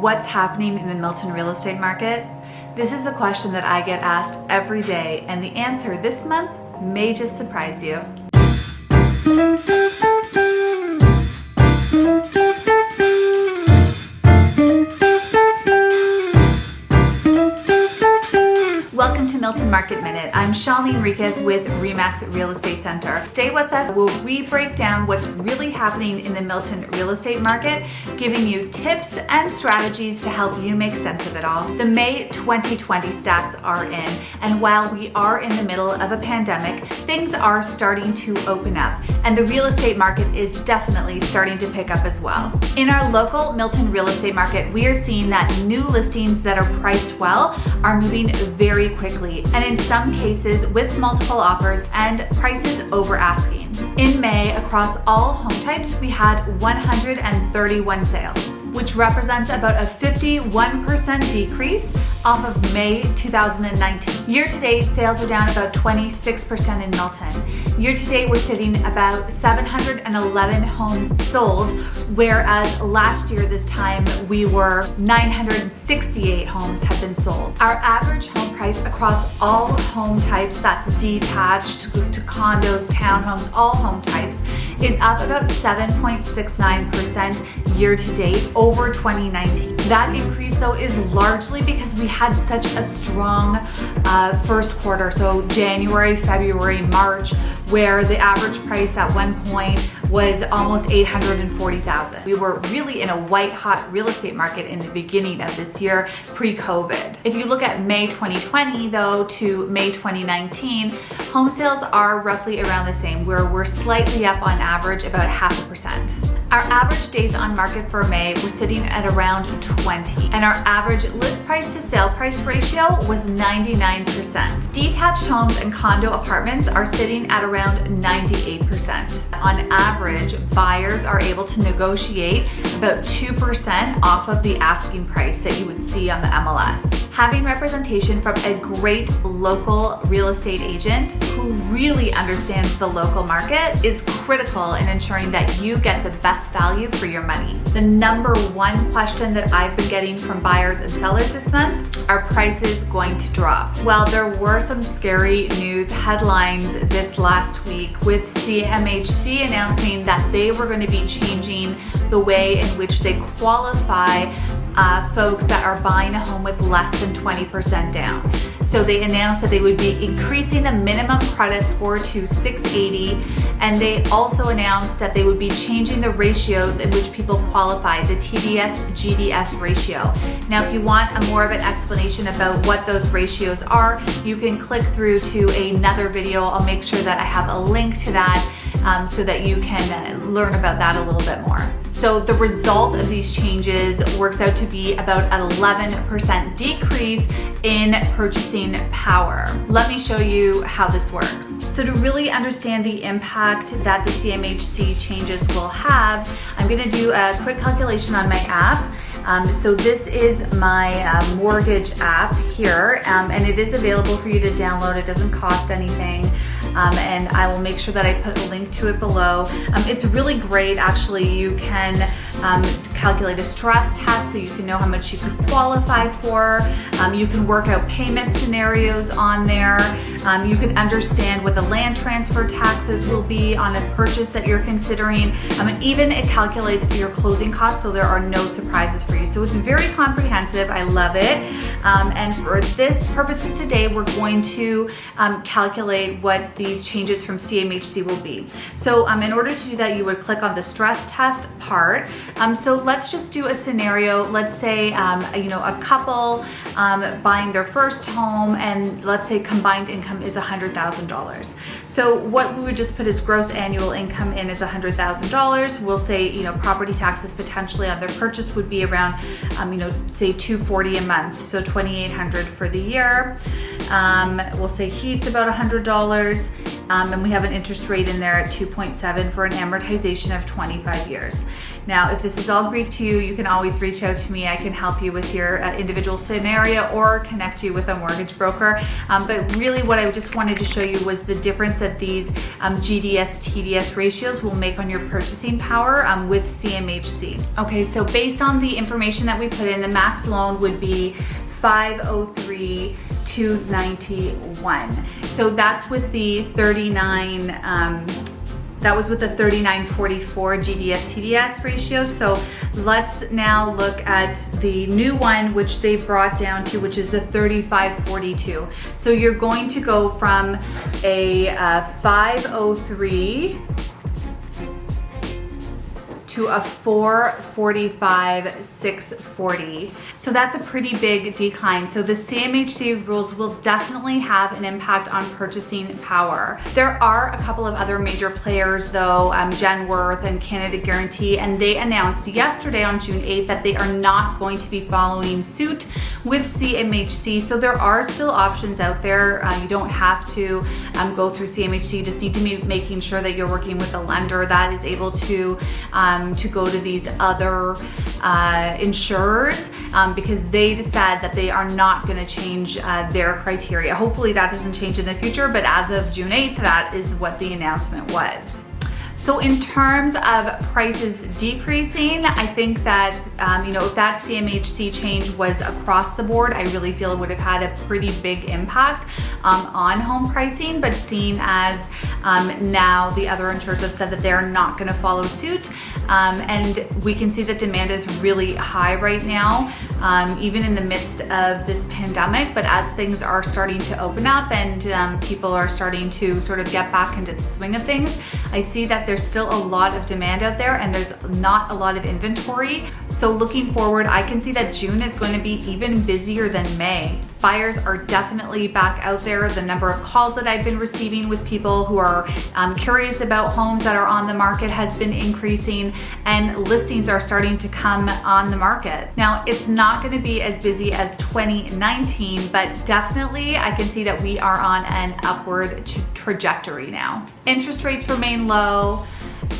What's happening in the Milton real estate market? This is a question that I get asked every day and the answer this month may just surprise you. I'm Shalini Enriquez with REMAX Real Estate Center. Stay with us where we break down what's really happening in the Milton real estate market, giving you tips and strategies to help you make sense of it all. The May 2020 stats are in, and while we are in the middle of a pandemic, things are starting to open up, and the real estate market is definitely starting to pick up as well. In our local Milton real estate market, we are seeing that new listings that are priced well are moving very quickly and in some cases with multiple offers and prices over asking. In May, across all home types, we had 131 sales which represents about a 51% decrease off of May 2019. Year to date, sales are down about 26% in Milton. Year to date, we're sitting about 711 homes sold, whereas last year this time we were 968 homes have been sold. Our average home price across all home types, that's detached to condos, townhomes, all home types, is up about 7.69% year to date over 2019. That increase though is largely because we had such a strong uh, first quarter, so January, February, March, where the average price at one point was almost 840,000. We were really in a white hot real estate market in the beginning of this year pre-COVID. If you look at May 2020 though to May 2019, home sales are roughly around the same where we're slightly up on average about half a percent. Our average days on market for May was sitting at around 20 and our average list price to sale price ratio was 99%. Detached homes and condo apartments are sitting at around 98%. On average, buyers are able to negotiate about 2% off of the asking price that you would see on the MLS. Having representation from a great local real estate agent who really understands the local market is critical in ensuring that you get the best value for your money. The number one question that I've been getting from buyers and sellers this month, are prices going to drop? Well, there were some scary news headlines this last week with CMHC announcing that they were going to be changing the way in which they qualify uh, folks that are buying a home with less than 20% down. So they announced that they would be increasing the minimum credit score to 680 and they also announced that they would be changing the ratios in which people qualify, the TDS GDS ratio. Now if you want a more of an explanation about what those ratios are, you can click through to another video. I'll make sure that I have a link to that um, so that you can learn about that a little bit more. So the result of these changes works out to be about an 11% decrease in purchasing power. Let me show you how this works. So to really understand the impact that the CMHC changes will have, I'm gonna do a quick calculation on my app. Um, so this is my uh, mortgage app here, um, and it is available for you to download. It doesn't cost anything um, and I will make sure that I put a link to it below. Um, it's really great actually. You can um, calculate a stress test so you can know how much you could qualify for. Um, you can work out payment scenarios on there. Um, you can understand what the land transfer taxes will be on a purchase that you're considering. Um, and even it calculates your closing costs so there are no surprises for you. So it's very comprehensive. I love it. Um, and for this purposes today, we're going to um, calculate what these changes from CMHC will be. So in order to do that, you would click on the stress test part. Um, so let's just do a scenario. Let's say, um, you know, a couple um, buying their first home and let's say combined income is $100,000. So what we would just put as gross annual income in is $100,000. We'll say, you know, property taxes potentially on their purchase would be around, um, you know, say 240 a month. So 2,800 for the year. Um, we'll say heat's about $100 um, and we have an interest rate in there at 2.7 for an amortization of 25 years. Now, if this is all Greek to you, you can always reach out to me. I can help you with your uh, individual scenario or connect you with a mortgage broker. Um, but really what I just wanted to show you was the difference that these um, GDS TDS ratios will make on your purchasing power um, with CMHC. Okay, so based on the information that we put in, the max loan would be 503 291. So that's with the 39 um, that was with the 3944 GDS TDS ratio. So let's now look at the new one, which they brought down to, which is the 3542. So you're going to go from a uh, 503 to a 445 640 so that's a pretty big decline. So the CMHC rules will definitely have an impact on purchasing power. There are a couple of other major players though um, Genworth and Canada Guaranty and they announced yesterday on June 8th that they are not going to be following suit with CMHC so there are still options out there uh, you don't have to um, go through CMHC you just need to be making sure that you're working with a lender that is able to um, to go to these other uh, insurers um, because they decide that they are not going to change uh, their criteria. Hopefully that doesn't change in the future, but as of June 8th, that is what the announcement was. So in terms of prices decreasing, I think that, um, you know, if that CMHC change was across the board, I really feel it would have had a pretty big impact um, on home pricing, but seeing as um, now the other insurers have said that they're not gonna follow suit, um, and we can see that demand is really high right now, um, even in the midst of this pandemic, but as things are starting to open up and um, people are starting to sort of get back into the swing of things, I see that there's still a lot of demand out there and there's not a lot of inventory. So looking forward, I can see that June is going to be even busier than May. Buyers are definitely back out there. The number of calls that I've been receiving with people who are um, curious about homes that are on the market has been increasing and listings are starting to come on the market. Now, it's not gonna be as busy as 2019, but definitely I can see that we are on an upward trajectory now. Interest rates remain low.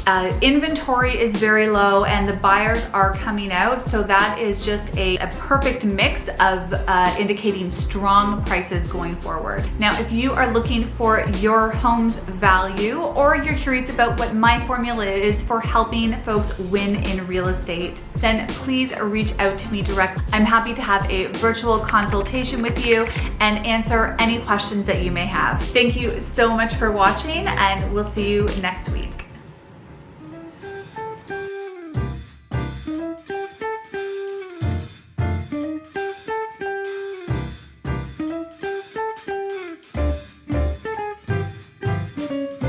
Uh, inventory is very low and the buyers are coming out. So that is just a, a perfect mix of uh, indicating strong prices going forward. Now, if you are looking for your home's value or you're curious about what my formula is for helping folks win in real estate, then please reach out to me direct. I'm happy to have a virtual consultation with you and answer any questions that you may have. Thank you so much for watching and we'll see you next week.